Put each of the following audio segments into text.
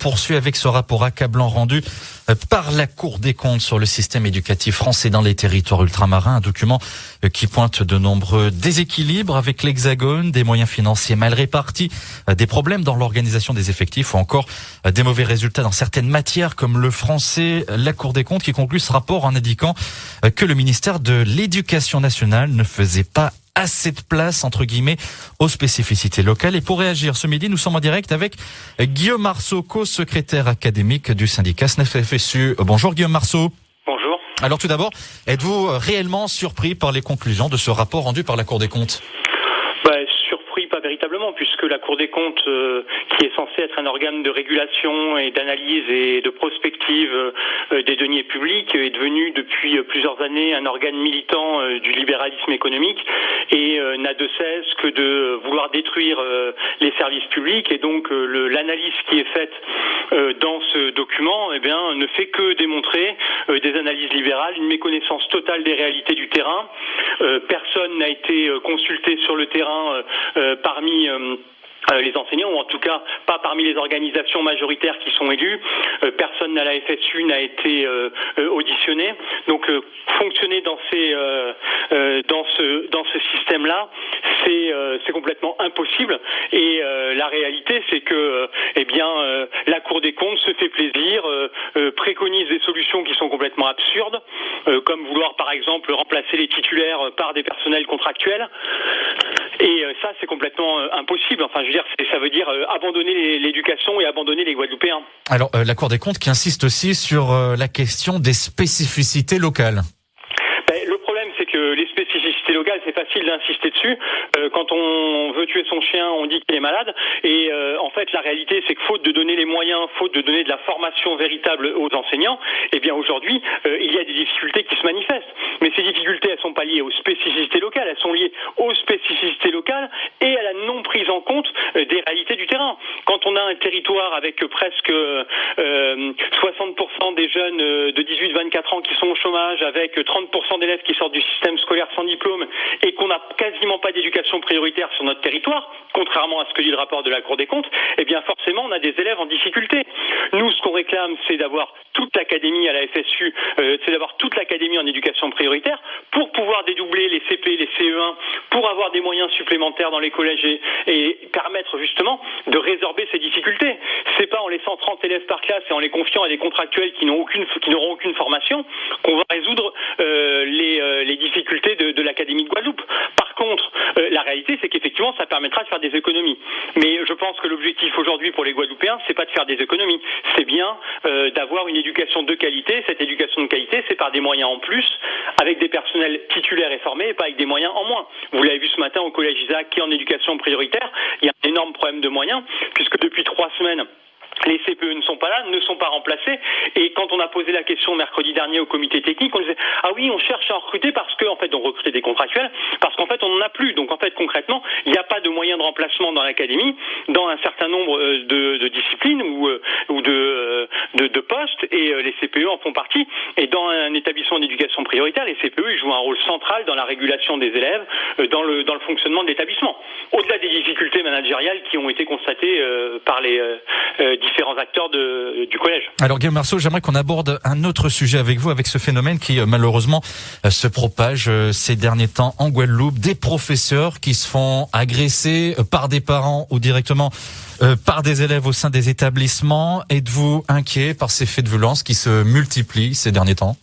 poursuit avec ce rapport accablant rendu euh, par la Cour des comptes sur le système éducatif français dans les territoires ultramarins, un document euh, qui pointe de nombreux déséquilibres avec l'Hexagone, des moyens financiers mal répartis, euh, des problèmes dans l'organisation des effectifs ou encore des mauvais résultats dans certaines matières comme le français. La Cour des comptes qui conclut ce rapport en indiquant que le ministère de l'Éducation nationale ne faisait pas assez de place, entre guillemets, aux spécificités locales. Et pour réagir ce midi, nous sommes en direct avec Guillaume Marceau, co-secrétaire académique du syndicat SNEF-FSU. Bonjour Guillaume Marceau. Bonjour. Alors tout d'abord, êtes-vous réellement surpris par les conclusions de ce rapport rendu par la Cour des comptes? Puisque la Cour des comptes, euh, qui est censée être un organe de régulation et d'analyse et de prospective euh, des deniers publics, est devenue depuis euh, plusieurs années un organe militant du libéralisme économique et n'a de cesse que de vouloir détruire les services publics. Et donc l'analyse qui est faite dans ce document, eh bien, ne fait que démontrer des analyses libérales, une méconnaissance totale des réalités du terrain. Personne n'a été consulté sur le terrain parmi euh, euh, les enseignants, ou en tout cas pas parmi les organisations majoritaires qui sont élues. Euh, personne à la FSU n'a été auditionné. Donc fonctionner dans ces dans ce dans ce système-là, c'est c'est complètement impossible. Et la réalité, c'est que eh bien la Cour des comptes se fait plaisir, préconise des solutions qui sont complètement absurdes, comme vouloir par exemple remplacer les titulaires par des personnels contractuels. Et euh, ça, c'est complètement euh, impossible. Enfin, je veux dire, ça veut dire euh, abandonner l'éducation et abandonner les Guadeloupéens. Alors, la Cour des comptes qui insiste aussi sur la question des spécificités locales les spécificités locales, c'est facile d'insister dessus. Euh, quand on veut tuer son chien, on dit qu'il est malade. Et euh, en fait, la réalité, c'est que faute de donner les moyens, faute de donner de la formation véritable aux enseignants, eh bien aujourd'hui, euh, il y a des difficultés qui se manifestent. Mais ces difficultés, elles sont pas liées aux spécificités locales, elles sont liées aux spécificités locales et à la non prise en compte des réalités Quand on a un territoire avec presque 60% des jeunes de 18-24 ans qui sont au chômage, avec 30% d'élèves qui sortent du système scolaire sans diplôme et qu'on n'a quasiment pas d'éducation prioritaire sur notre territoire, contrairement à ce que dit le rapport de la Cour des comptes, eh bien forcément on a des élèves en difficulté. Nous, ce qu'on réclame, c'est d'avoir toute l'académie à la FSU, euh, c'est d'avoir toute l'académie en éducation prioritaire pour pouvoir dédoubler les CP, les CE1, pour avoir des moyens supplémentaires dans les collèges et, permettre justement de résorber ces difficultés. C'est pas en laissant 30 élèves par classe et en les confiant à des contractuels qui n'auront aucune, aucune formation qu'on va résoudre euh, les, euh, les difficultés de, l'Académie de Guadeloupe. Par contre, euh, la réalité, c'est qu'effectivement, ça permettra de faire des économies. Mais je pense que l'objectif aujourd'hui pour les Guadeloupéens, c'est pas de faire des économies, c'est bien d'avoir une éducation de qualité. Cette éducation de qualité, c'est par des moyens en plus, avec des personnels titulaires et formés, et pas avec des moyens en moins. Vous l'avez vu ce matin au collège Isaac, qui est en éducation prioritaire, il y a un énorme problème de moyens, puisque depuis trois semaines, les CPE ne sont pas là, ne sont pas remplacés. Et quand on a posé la question mercredi dernier au comité technique, on disait ah oui, on cherche à recruter parce qu'en en fait on recrutait des contractuels, parce qu'en fait on n'en a plus. Donc en fait concrètement, il n'y a pas de moyen de remplacement dans l'académie, dans un certain nombre euh, de, disciplines ou, euh, euh, de, de, postes, et les CPE en font partie. Et dans un établissement d'éducation prioritaire, les CPE ils jouent un rôle central dans la régulation des élèves, dans le dans le fonctionnement de l'établissement. Au-delà des difficultés managériales qui ont été constatées par les différents acteurs de, du collège. Alors Guillaume Marceau, j'aimerais qu'on aborde un autre sujet avec vous, avec ce phénomène qui euh, malheureusement euh, se propage euh, ces derniers temps en Guadeloupe, des professeurs qui se font agresser par des parents ou directement par des élèves au sein des établissements. Êtes-vous inquiet par ces faits de violence qui se multiplient ces derniers temps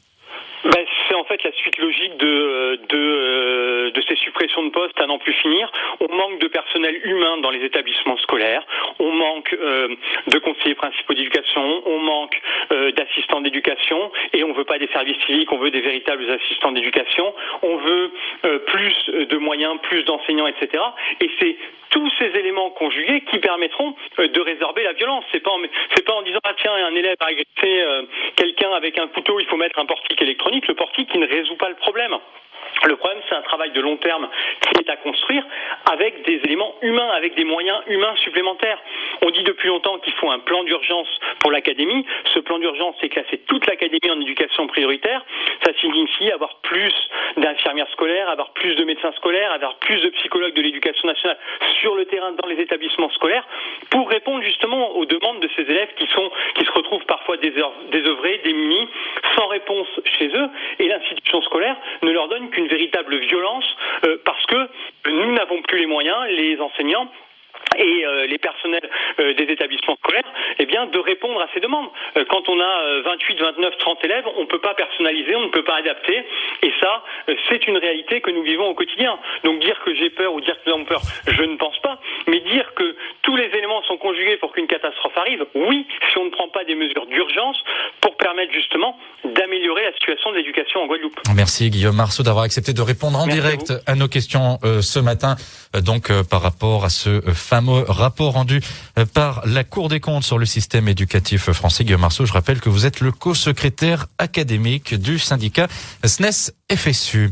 ben, C'est en fait la suite logique de, de de ces de postes à n'en plus finir. On manque de personnel humain dans les établissements scolaires. On manque euh, de conseillers principaux d'éducation. On manque euh, d'assistants d'éducation. Et on veut pas des services civiques. On veut des véritables assistants d'éducation. On veut euh, plus de moyens, plus d'enseignants, etc. Et c'est tous ces éléments conjugués qui permettront de résorber la violence. C'est pas pas en disant ah tiens un élève a agressé quelqu'un avec un couteau, il faut mettre un portique électronique. Le portique qui ne résout pas le problème. Le problème, c'est un travail de long terme qui est à construire avec des éléments humains, avec des moyens humains supplémentaires. On dit depuis longtemps qu'il faut un plan d'urgence pour l'académie. Ce plan d'urgence, c'est classer toute l'académie en éducation prioritaire. Ça signifie avoir plus d'infirmières scolaires, avoir plus de médecins scolaires, avoir plus de psychologues de l'éducation nationale sur le terrain dans les établissements scolaires pour répondre justement aux demandes de ces élèves qui sont qui se retrouvent parfois désœuvrés, démunis, sans réponse chez eux et l'institution scolaire ne leur donne qu'une véritable violence euh, parce que nous n'avons plus les moyens, les enseignants et euh, les personnels euh, des établissements scolaires, eh bien, de répondre à ces demandes. quand on a 28, 29, 30 élèves, on ne peut pas personnaliser, on ne peut pas adapter, et ça, c'est une réalité que nous vivons au quotidien. Donc dire que j'ai peur ou dire que nous avons peur, je ne pense pas, mais dire que tous les éléments sont conjugués pour qu'une catastrophe arrive, oui, si on ne prend pas des mesures d'urgence pour permettre justement d'améliorer la situation de l'éducation en Guadeloupe. Merci Guillaume Marceau d'avoir accepté de répondre en direct à, nos questions euh, ce matin, euh, donc euh, par rapport à ce rapport rendu par la Cour des comptes sur le système éducatif français. Guillaume Marceau, je rappelle que vous êtes le co-secrétaire académique du syndicat SNES FSU.